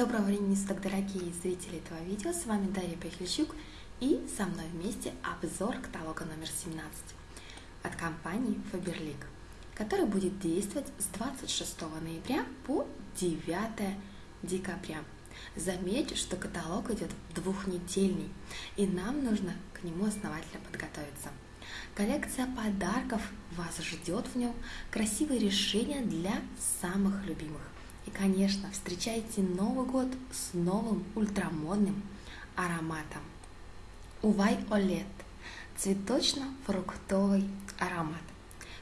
Доброго времени суток, дорогие зрители этого видео. С вами Дарья Пехлищук и со мной вместе обзор каталога номер 17 от компании Faberlic, который будет действовать с 26 ноября по 9 декабря. Заметьте, что каталог идет двухнедельный, и нам нужно к нему основательно подготовиться. Коллекция подарков вас ждет в нем, красивые решения для самых любимых – и, конечно, встречайте Новый год с новым ультрамодным ароматом. Увай Олет – цветочно-фруктовый аромат.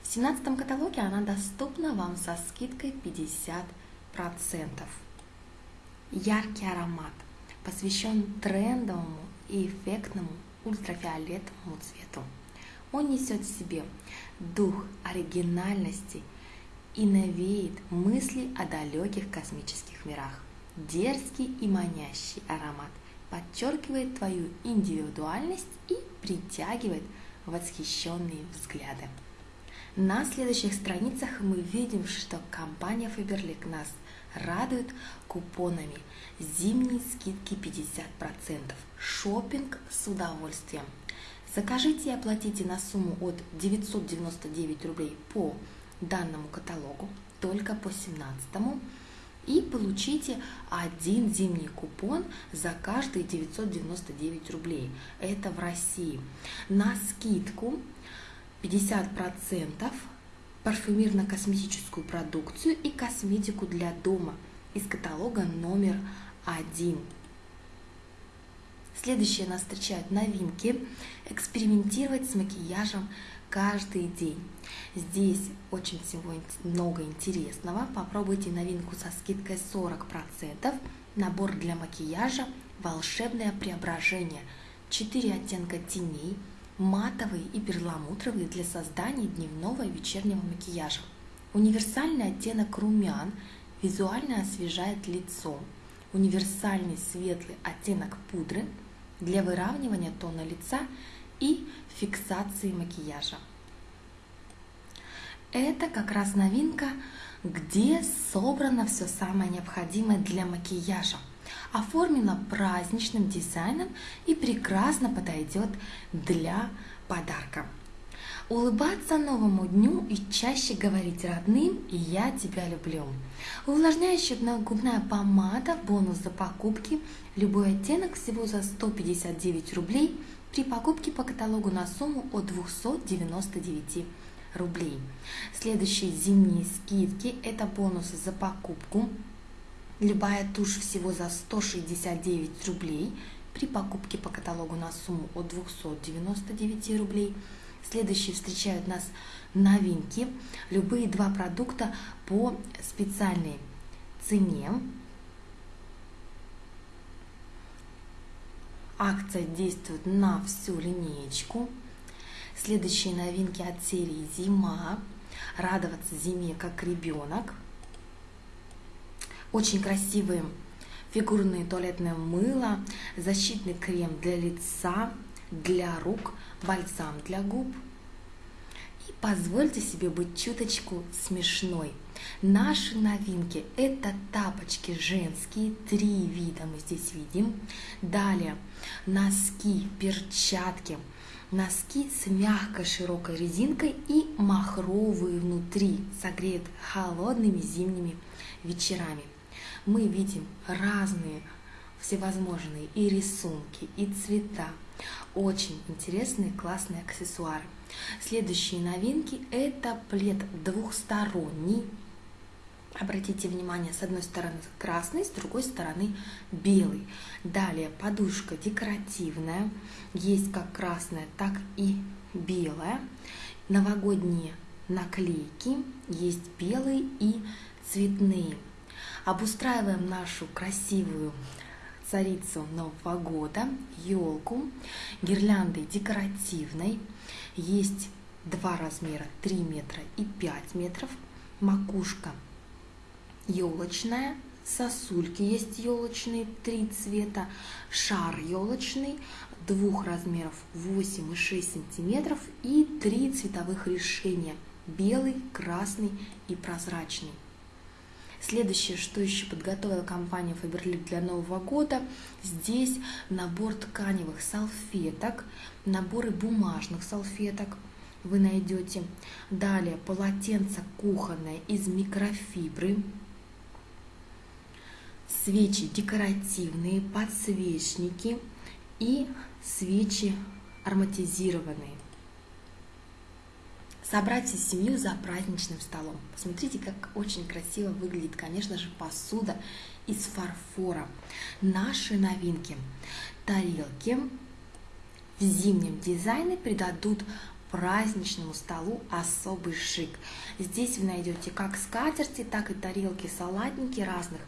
В 17 каталоге она доступна вам со скидкой 50%. Яркий аромат посвящен трендовому и эффектному ультрафиолетовому цвету. Он несет в себе дух оригинальности – и навеет мысли о далеких космических мирах. Дерзкий и манящий аромат подчеркивает твою индивидуальность и притягивает восхищенные взгляды. На следующих страницах мы видим, что компания Faberlic нас радует купонами зимние скидки 50%, шопинг с удовольствием. Закажите и оплатите на сумму от 999 рублей по данному каталогу только по 17 и получите один зимний купон за каждые 999 рублей. Это в России. На скидку 50% парфюмерно-косметическую продукцию и косметику для дома из каталога номер один. Следующие нас встречают новинки. Экспериментировать с макияжем каждый день. Здесь очень всего много интересного. Попробуйте новинку со скидкой 40%. Набор для макияжа «Волшебное преображение». 4 оттенка теней, матовые и перламутровые для создания дневного и вечернего макияжа. Универсальный оттенок румян визуально освежает лицо. Универсальный светлый оттенок пудры для выравнивания тона лица и фиксации макияжа. Это как раз новинка, где собрано все самое необходимое для макияжа. Оформлено праздничным дизайном и прекрасно подойдет для подарка. Улыбаться новому дню и чаще говорить родным «я тебя люблю». Увлажняющая губная помада, бонус за покупки, любой оттенок всего за 159 рублей – при покупке по каталогу на сумму от 299 рублей. Следующие зимние скидки – это бонусы за покупку. Любая тушь всего за 169 рублей при покупке по каталогу на сумму от 299 рублей. Следующие встречают нас новинки. Любые два продукта по специальной цене Акция действует на всю линеечку. Следующие новинки от серии «Зима». Радоваться зиме как ребенок. Очень красивые фигурные туалетное мыло, защитный крем для лица, для рук, бальзам для губ. И позвольте себе быть чуточку смешной – Наши новинки – это тапочки женские, три вида мы здесь видим. Далее носки, перчатки, носки с мягкой широкой резинкой и махровые внутри, согреют холодными зимними вечерами. Мы видим разные всевозможные и рисунки, и цвета. Очень интересные, классные аксессуары. Следующие новинки – это плед двухсторонний, Обратите внимание, с одной стороны красный, с другой стороны белый. Далее подушка декоративная, есть как красная, так и белая. Новогодние наклейки, есть белые и цветные. Обустраиваем нашу красивую царицу Нового года, елку, гирляндой декоративной. Есть два размера, 3 метра и 5 метров. Макушка елочная, сосульки есть елочные, три цвета, шар елочный, двух размеров 8 и 6 сантиметров и три цветовых решения – белый, красный и прозрачный. Следующее, что еще подготовила компания Faberlic для Нового года, здесь набор тканевых салфеток, наборы бумажных салфеток вы найдете. Далее полотенце кухонное из микрофибры, свечи декоративные, подсвечники и свечи ароматизированные. Собрать семью за праздничным столом. Посмотрите, как очень красиво выглядит, конечно же, посуда из фарфора. Наши новинки. Тарелки в зимнем дизайне придадут праздничному столу особый шик. Здесь вы найдете как скатерти, так и тарелки, салатники разных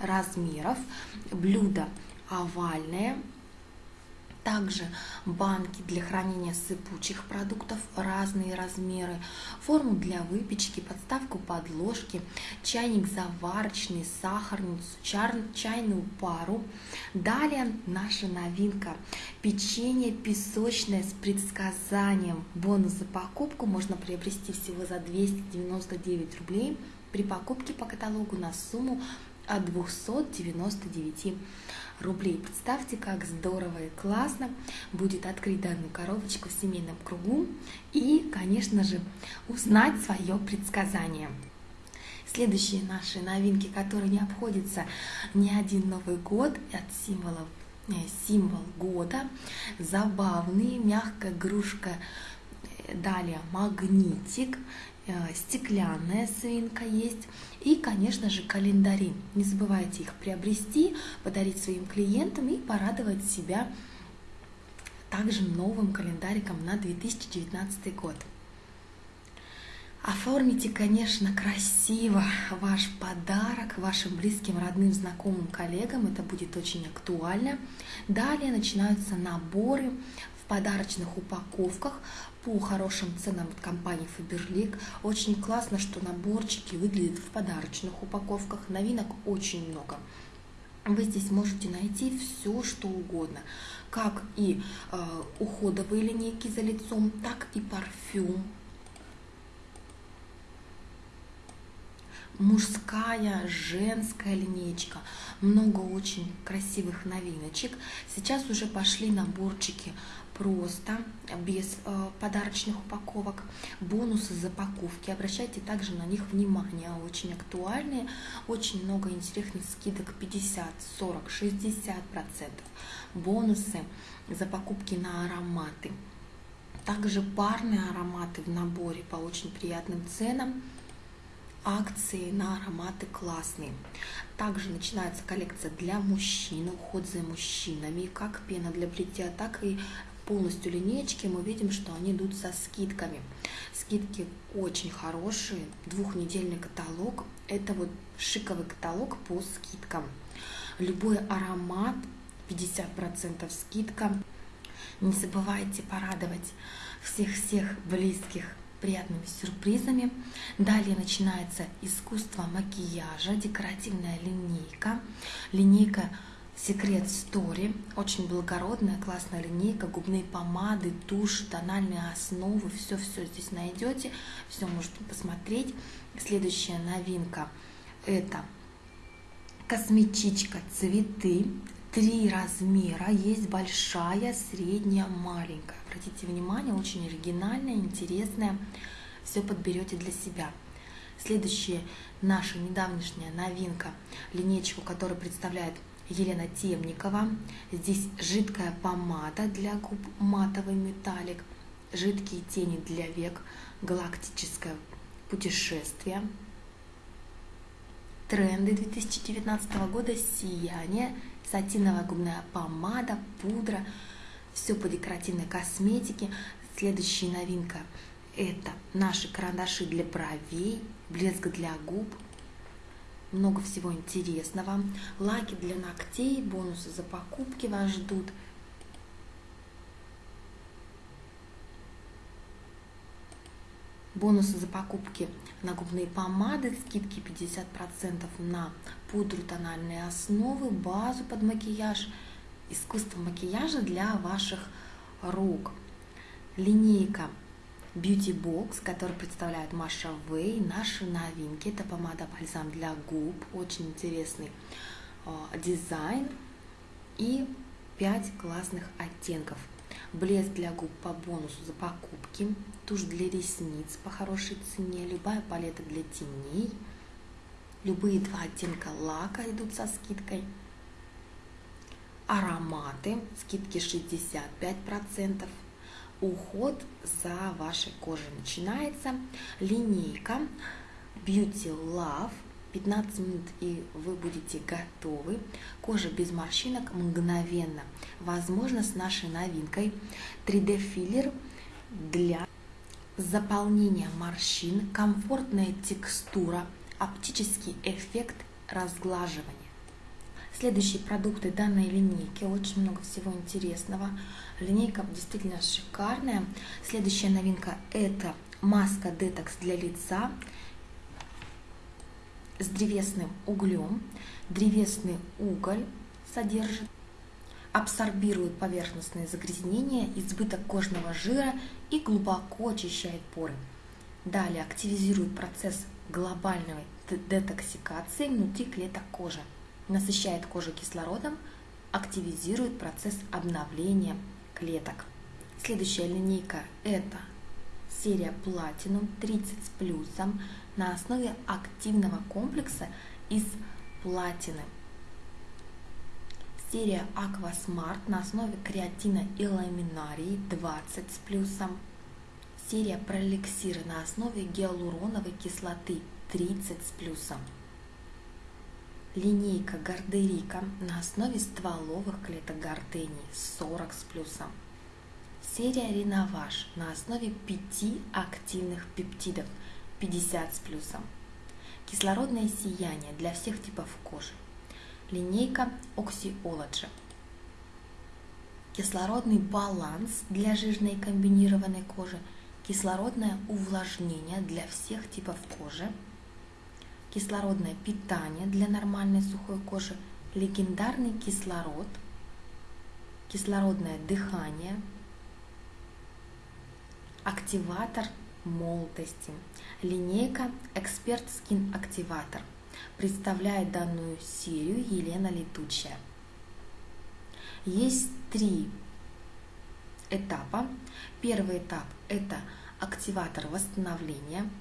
размеров, блюда овальные, также банки для хранения сыпучих продуктов, разные размеры, форму для выпечки, подставку под ложки, чайник заварочный, сахарницу, чайную пару. Далее наша новинка – печенье песочное с предсказанием. Бонус за покупку можно приобрести всего за 299 рублей при покупке по каталогу на сумму от 299 рублей. Представьте, как здорово и классно будет открыть данную коробочку в семейном кругу и, конечно же, узнать свое предсказание. Следующие наши новинки, которые не обходятся ни один Новый год от символов э, символ года, забавный, мягкая игрушка, далее магнитик, Э, стеклянная свинка есть и, конечно же, календари. Не забывайте их приобрести, подарить своим клиентам и порадовать себя также новым календариком на 2019 год. Оформите, конечно, красиво ваш подарок вашим близким, родным, знакомым, коллегам. Это будет очень актуально. Далее начинаются наборы подарочных упаковках по хорошим ценам от компании Faberlic. Очень классно, что наборчики выглядят в подарочных упаковках. Новинок очень много. Вы здесь можете найти все, что угодно, как и э, уходовые линейки за лицом, так и парфюм, мужская, женская линейка, много очень красивых новиночек. Сейчас уже пошли наборчики просто, без э, подарочных упаковок, бонусы за покупки. Обращайте также на них внимание, очень актуальные, очень много интересных скидок 50, 40, 60 процентов. Бонусы за покупки на ароматы. Также парные ароматы в наборе по очень приятным ценам акции на ароматы классные. Также начинается коллекция для мужчин, уход за мужчинами, как пена для бритья, так и полностью линейки мы видим, что они идут со скидками. Скидки очень хорошие, двухнедельный каталог. Это вот шиковый каталог по скидкам. Любой аромат 50% скидка. Не забывайте порадовать всех-всех близких приятными сюрпризами. Далее начинается искусство макияжа, декоративная линейка. Линейка Секрет Story. Очень благородная, классная линейка, губные помады, тушь, тональные основы. Все-все здесь найдете, все можете посмотреть. Следующая новинка это косметичка цветы. Три размера, есть большая, средняя, маленькая. Обратите внимание, очень оригинальная, интересная. Все подберете для себя. Следующая наша недавнешняя новинка, линейку, которая представляет Елена Темникова. Здесь жидкая помада для губ, матовый металлик, жидкие тени для век, галактическое путешествие. Тренды 2019 года, сияние, сатиновая губная помада, пудра, все по декоративной косметике. Следующая новинка – это наши карандаши для бровей, блеск для губ – много всего интересного. Лаки для ногтей, бонусы за покупки вас ждут. Бонусы за покупки на губные помады, скидки 50% на пудру тональные основы, базу под макияж, искусство макияжа для ваших рук. Линейка Beauty Box, который представляет Маша Вэй, наши новинки. Это помада-бальзам для губ, очень интересный э, дизайн и 5 классных оттенков. Блеск для губ по бонусу за покупки, тушь для ресниц по хорошей цене, любая палета для теней, любые два оттенка лака идут со скидкой, ароматы, скидки 65%, уход за вашей кожей начинается. Линейка Beauty Love 15 минут и вы будете готовы. Кожа без морщинок мгновенно. Возможно, с нашей новинкой 3D филлер для заполнения морщин, комфортная текстура, оптический эффект разглаживания. Следующие продукты данной линейки, очень много всего интересного. Линейка действительно шикарная. Следующая новинка это маска детокс для лица с древесным углем. Древесный уголь содержит, абсорбирует поверхностные загрязнения, избыток кожного жира и глубоко очищает поры. Далее активизирует процесс глобальной детоксикации внутри клеток кожи насыщает кожу кислородом, активизирует процесс обновления клеток. Следующая линейка это серия Platinum 30 с плюсом на основе активного комплекса из платины. Серия Aqua Smart на основе креатина и ламинарии 20 с плюсом. Серия Пролексир на основе гиалуроновой кислоты 30 с плюсом линейка Гардерика на основе стволовых клеток гортении 40 с плюсом. Серия Реноваж на основе 5 активных пептидов 50 с плюсом. Кислородное сияние для всех типов кожи. Линейка Oxyology. Кислородный баланс для жирной комбинированной кожи. Кислородное увлажнение для всех типов кожи кислородное питание для нормальной сухой кожи, легендарный кислород, кислородное дыхание, активатор молодости, линейка Эксперт Скин Активатор. Представляет данную серию Елена Летучая. Есть три этапа. Первый этап – это активатор восстановления –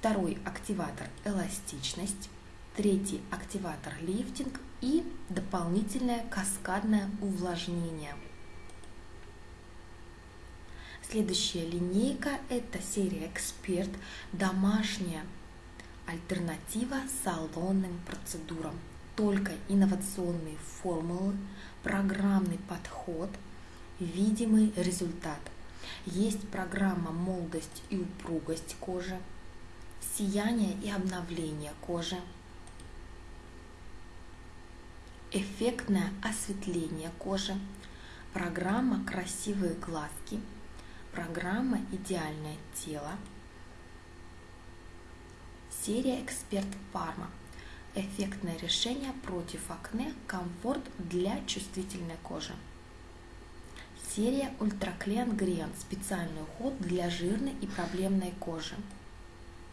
Второй активатор – эластичность. Третий активатор – лифтинг. И дополнительное каскадное увлажнение. Следующая линейка – это серия «Эксперт», домашняя альтернатива салонным процедурам. Только инновационные формулы, программный подход, видимый результат. Есть программа «Молодость и упругость кожи», сияние и обновление кожи, эффектное осветление кожи, программа «Красивые глазки», программа «Идеальное тело», серия «Эксперт Парма», эффектное решение против акне, комфорт для чувствительной кожи. Серия Ультраклен Грен, специальный уход для жирной и проблемной кожи.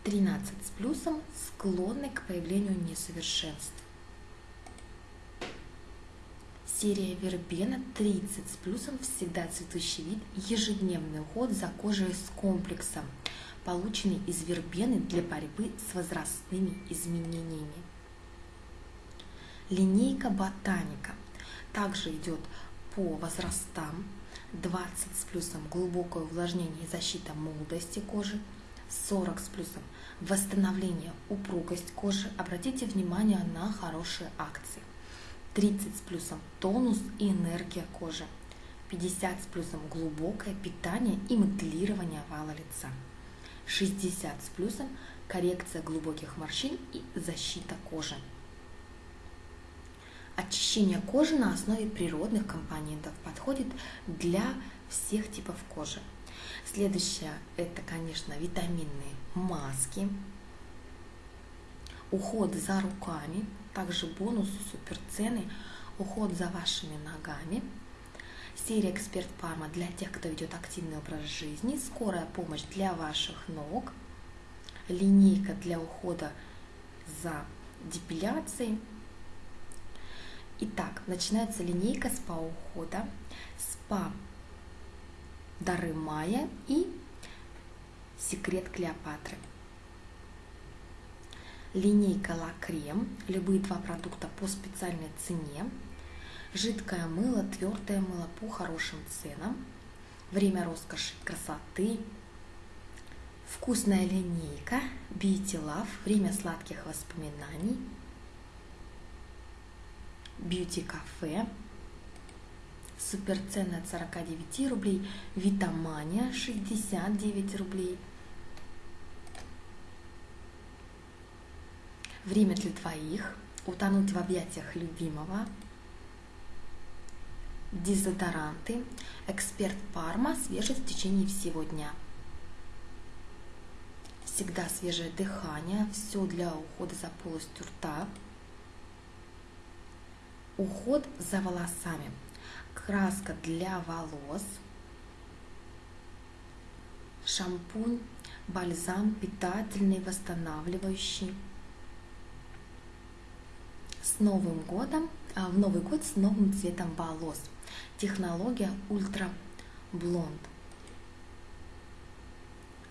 13 с плюсом склонны к появлению несовершенств. Серия вербена 30 с плюсом всегда цветущий вид, ежедневный уход за кожей с комплексом, полученный из вербены для борьбы с возрастными изменениями. Линейка ботаника также идет по возрастам 20 с плюсом глубокое увлажнение и защита молодости кожи, 40 с плюсом восстановление, упругость кожи. Обратите внимание на хорошие акции. 30 с плюсом тонус и энергия кожи. 50 с плюсом глубокое питание и моделирование овала лица. 60 с плюсом коррекция глубоких морщин и защита кожи. Очищение кожи на основе природных компонентов подходит для всех типов кожи. Следующее это, конечно, витаминные маски, уход за руками, также бонусы, суперцены, уход за вашими ногами, Серия Эксперт Парма для тех, кто ведет активный образ жизни. Скорая помощь для ваших ног. Линейка для ухода за депиляцией. Итак, начинается линейка спа-ухода, спа Дары Майя и Секрет Клеопатры. Линейка Ла Крем, любые два продукта по специальной цене. Жидкое мыло, твердое мыло по хорошим ценам. Время роскоши красоты. Вкусная линейка Beauty Love, время сладких воспоминаний. Beauty Cafe, супер цены от 49 рублей, Витамания 69 рублей. Время для двоих, утонуть в объятиях любимого, дезодоранты, эксперт Парма, свежесть в течение всего дня. Всегда свежее дыхание, все для ухода за полостью рта. Уход за волосами – краска для волос, шампунь, бальзам питательный, восстанавливающий. С Новым годом, а в Новый год с новым цветом волос. Технология Ультра Блонд.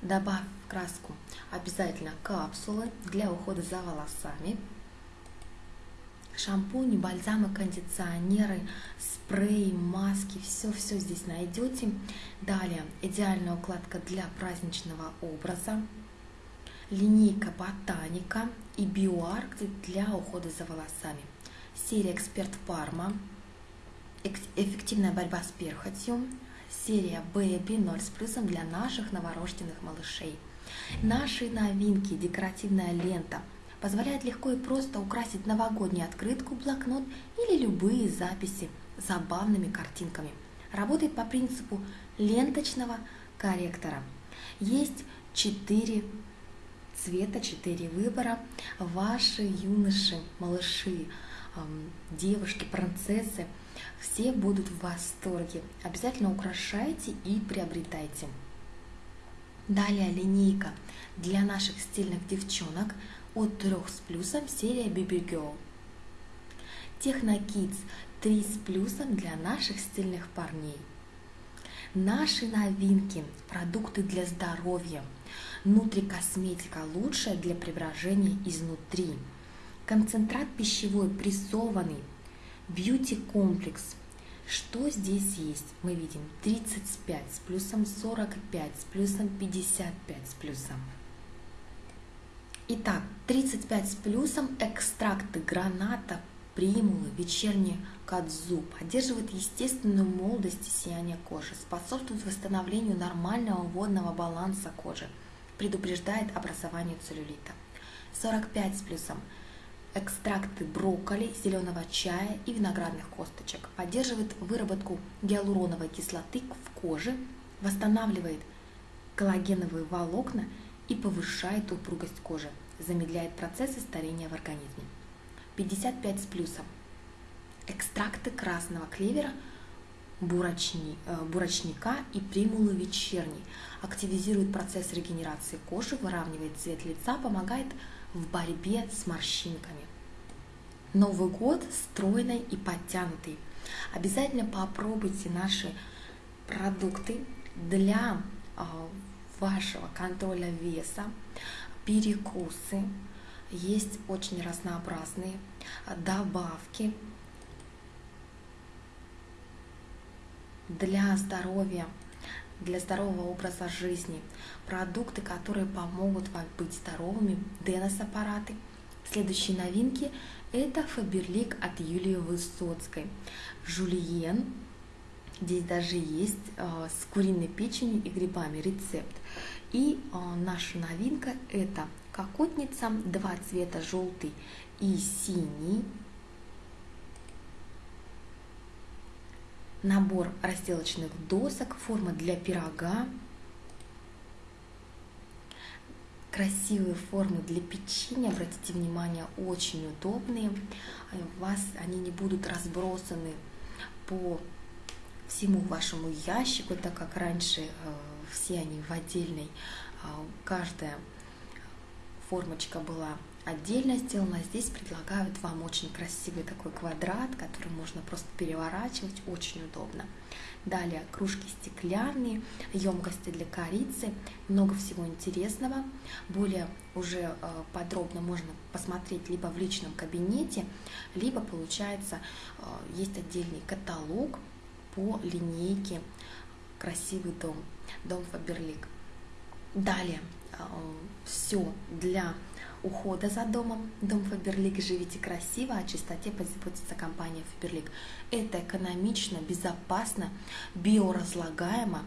Добавь в краску обязательно капсулы для ухода за волосами шампуни, бальзамы, кондиционеры, спреи, маски, все-все здесь найдете. Далее идеальная укладка для праздничного образа, линейка Ботаника и Биоарк для ухода за волосами. Серия Эксперт Парма, эффективная борьба с перхотью, серия Baby 0 с плюсом для наших новорожденных малышей. Наши новинки, декоративная лента – позволяет легко и просто украсить новогоднюю открытку, блокнот или любые записи забавными картинками. Работает по принципу ленточного корректора. Есть четыре цвета, четыре выбора. Ваши юноши, малыши, девушки, принцессы, все будут в восторге. Обязательно украшайте и приобретайте. Далее линейка для наших стильных девчонок – от 3 с плюсом серия Baby Girl. Техно Kids 3 с плюсом для наших стильных парней. Наши новинки, продукты для здоровья, нутрикосметика лучшая для преображения изнутри, концентрат пищевой прессованный, бьюти комплекс. Что здесь есть? Мы видим 35 с плюсом 45 с плюсом 55 с плюсом. Итак, 35 с плюсом экстракты граната, примулы, вечерний кадзу. Поддерживает естественную молодость и сияние кожи, способствует восстановлению нормального водного баланса кожи, предупреждает образование целлюлита. 45 с плюсом экстракты брокколи, зеленого чая и виноградных косточек, поддерживает выработку гиалуроновой кислоты в коже, восстанавливает коллагеновые волокна и повышает упругость кожи, замедляет процессы старения в организме. 55 с плюсом. Экстракты красного клевера, бурочни, э, бурочника и примулы вечерней активизирует процесс регенерации кожи, выравнивает цвет лица, помогает в борьбе с морщинками. Новый год стройный и подтянутый. Обязательно попробуйте наши продукты для э, вашего контроля веса, перекусы, есть очень разнообразные добавки для здоровья, для здорового образа жизни, продукты, которые помогут вам быть здоровыми, денос-аппараты. Следующие новинки – это Фаберлик от Юлии Высоцкой, Жульен Здесь даже есть э, с куриной печенью и грибами рецепт. И э, наша новинка это кокотница, два цвета желтый и синий. Набор разделочных досок, форма для пирога, красивые формы для печенья, обратите внимание, очень удобные. У вас они не будут разбросаны по всему вашему ящику, так как раньше э, все они в отдельной, а, каждая формочка была отдельно сделана. Здесь предлагают вам очень красивый такой квадрат, который можно просто переворачивать, очень удобно. Далее кружки стеклянные, емкости для корицы, много всего интересного. Более уже э, подробно можно посмотреть либо в личном кабинете, либо получается э, есть отдельный каталог по линейке «Красивый дом», дом Фаберлик. Далее э, все для ухода за домом. Дом Фаберлик «Живите красиво», о чистоте позаботится компания Фаберлик. Это экономично, безопасно, биоразлагаемо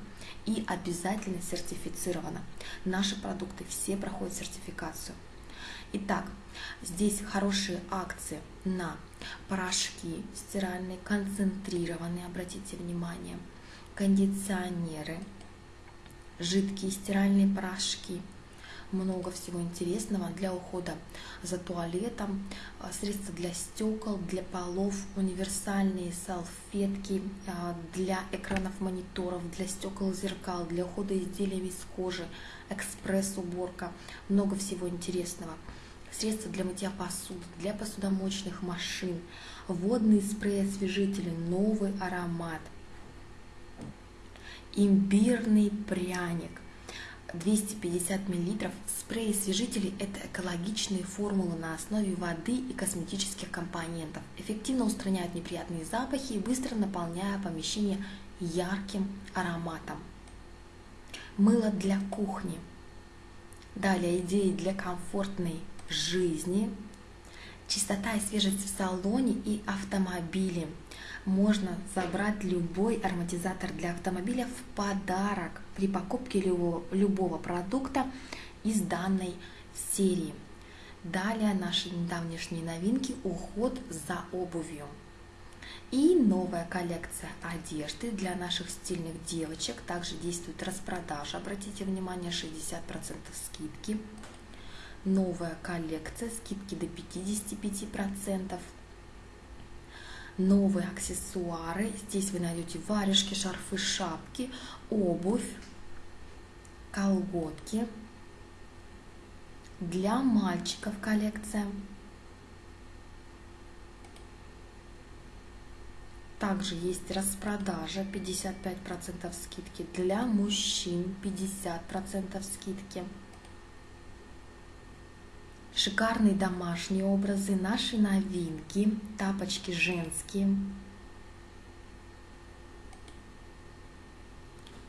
и обязательно сертифицировано. Наши продукты все проходят сертификацию. Итак, здесь хорошие акции на порошки стиральные, концентрированные, обратите внимание, кондиционеры, жидкие стиральные порошки – много всего интересного для ухода за туалетом, а, средства для стекол, для полов, универсальные салфетки а, для экранов мониторов, для стекол зеркал, для ухода изделиями из кожи, экспресс-уборка, много всего интересного. Средства для мытья посуды, для посудомоечных машин, водные спреи-освежители, новый аромат, имбирный пряник – 250 мл спрей освежителей – это экологичные формулы на основе воды и косметических компонентов. Эффективно устраняют неприятные запахи и быстро наполняя помещение ярким ароматом. Мыло для кухни. Далее идеи для комфортной жизни. Чистота и свежесть в салоне и автомобиле – можно забрать любой ароматизатор для автомобиля в подарок при покупке любого, любого продукта из данной серии. Далее наши недавнешние новинки – уход за обувью. И новая коллекция одежды для наших стильных девочек. Также действует распродажа, обратите внимание, 60% скидки. Новая коллекция, скидки до 55% новые аксессуары. Здесь вы найдете варежки, шарфы, шапки, обувь, колготки. Для мальчиков коллекция. Также есть распродажа 55% скидки. Для мужчин 50% скидки шикарные домашние образы, наши новинки, тапочки женские,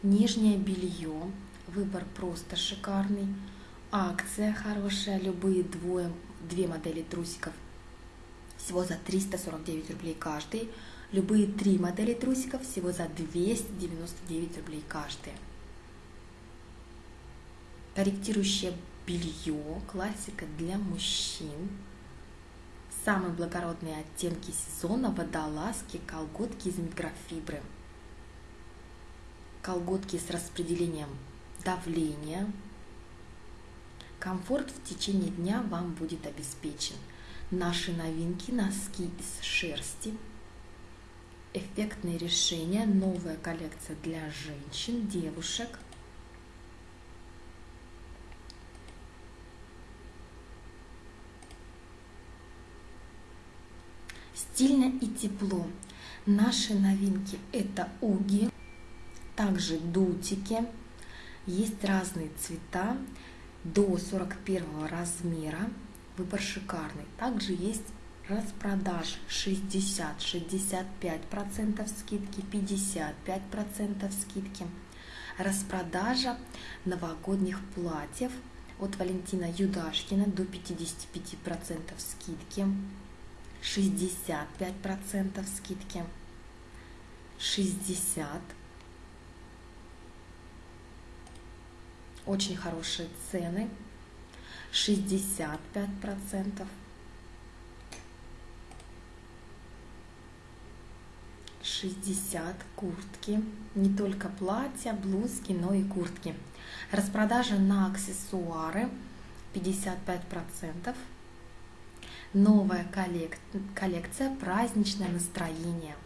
нижнее белье, выбор просто шикарный, акция хорошая, любые двое, две модели трусиков. Всего за 349 рублей каждый, любые три модели трусиков всего за 299 рублей каждый. Корректирующее белье, классика для мужчин. Самые благородные оттенки сезона – водолазки, колготки из микрофибры. Колготки с распределением давления. Комфорт в течение дня вам будет обеспечен. Наши новинки – носки из шерсти. Эффектные решения, новая коллекция для женщин, девушек – стильно и тепло. Наши новинки это уги, также дутики, есть разные цвета до 41 размера, выбор шикарный. Также есть распродаж 60, 65% скидки, 55% скидки. Распродажа новогодних платьев от Валентина Юдашкина до 55% скидки. 65% скидки, 60, очень хорошие цены, 65%, 60 куртки, не только платья, блузки, но и куртки. Распродажа на аксессуары 55%, Новая коллек... коллекция «Праздничное настроение».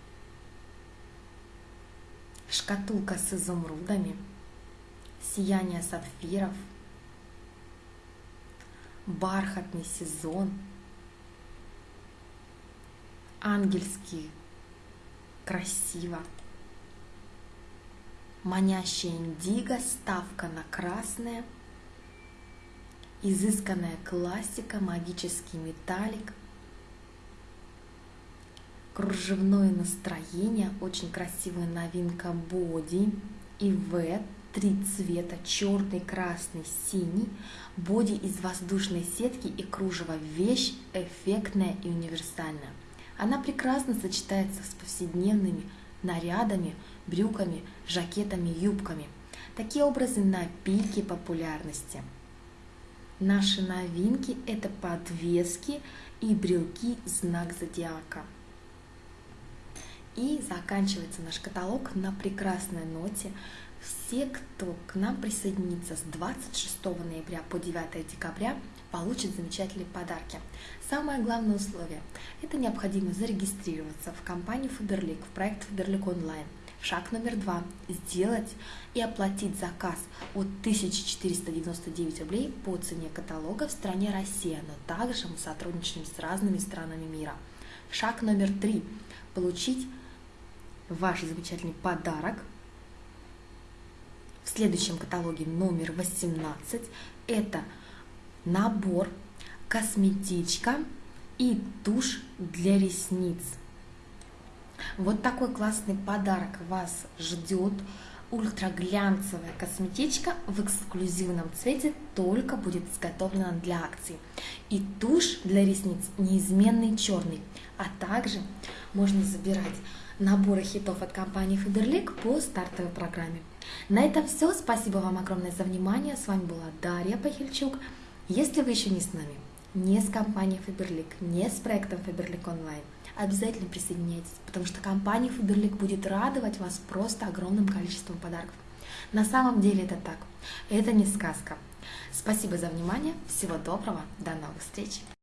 шкатулка с изумрудами, сияние сапфиров, бархатный сезон, ангельский, красиво, манящая индиго, ставка на красное, изысканная классика, магический металлик, кружевное настроение, очень красивая новинка боди и в три цвета, черный, красный, синий, боди из воздушной сетки и кружево, вещь эффектная и универсальная. Она прекрасно сочетается с повседневными нарядами, брюками, жакетами, юбками. Такие образы на пике популярности. Наши новинки – это подвески и брелки знак зодиака. И заканчивается наш каталог на прекрасной ноте. Все, кто к нам присоединится с 26 ноября по 9 декабря, получат замечательные подарки. Самое главное условие – это необходимо зарегистрироваться в компанию Фаберлик, в проект Фаберлик онлайн. Шаг номер два – сделать и оплатить заказ от 1499 рублей по цене каталога в стране Россия, но также мы сотрудничаем с разными странами мира. Шаг номер три – получить ваш замечательный подарок. В следующем каталоге номер 18 это набор косметичка и тушь для ресниц. Вот такой классный подарок вас ждет. Ультраглянцевая косметичка в эксклюзивном цвете только будет изготовлена для акции. И тушь для ресниц неизменный черный. А также можно забирать наборы хитов от компании Faberlic по стартовой программе. На этом все. Спасибо вам огромное за внимание. С вами была Дарья Пахильчук. Если вы еще не с нами, не с компанией Faberlic, не с проектом Faberlic Online, обязательно присоединяйтесь, потому что компания Faberlic будет радовать вас просто огромным количеством подарков. На самом деле это так. Это не сказка. Спасибо за внимание. Всего доброго. До новых встреч.